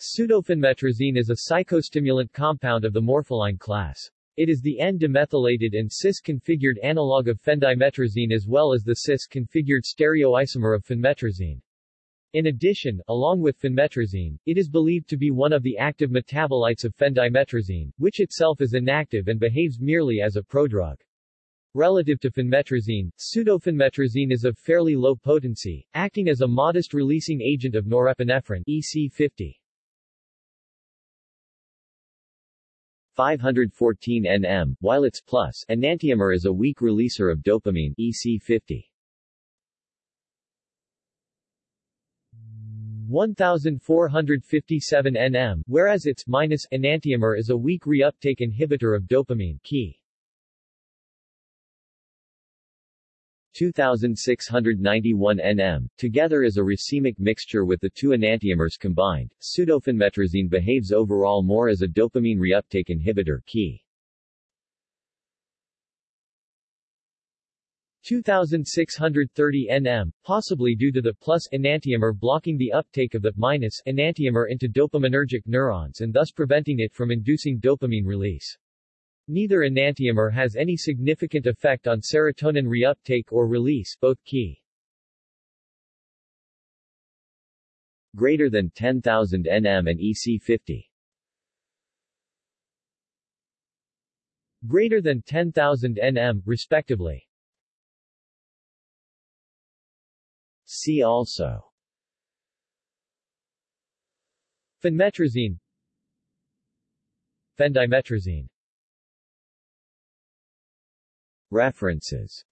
Pseudophenmetrazine is a psychostimulant compound of the morpholine class. It is the N-demethylated and cis-configured analog of phendimetrazine as well as the cis-configured stereoisomer of phenmetrazine. In addition, along with phenmetrazine, it is believed to be one of the active metabolites of phendimetrazine, which itself is inactive and behaves merely as a prodrug. Relative to phenmetrazine, pseudophenmetrazine is of fairly low potency, acting as a modest releasing agent of norepinephrine EC50. 514 nm, while its plus enantiomer is a weak releaser of dopamine EC50. 1457 nm, whereas its minus enantiomer is a weak reuptake inhibitor of dopamine Ki. 2691 nm, together as a racemic mixture with the two enantiomers combined, pseudophenmetrazine behaves overall more as a dopamine reuptake inhibitor Ki. 2630 nm, possibly due to the plus enantiomer blocking the uptake of the minus enantiomer into dopaminergic neurons and thus preventing it from inducing dopamine release. Neither enantiomer has any significant effect on serotonin reuptake or release, both Ki. Greater than 10,000 nm and EC50. Greater than 10,000 nm, respectively. See also Phenmetrazine Phendimetrazine References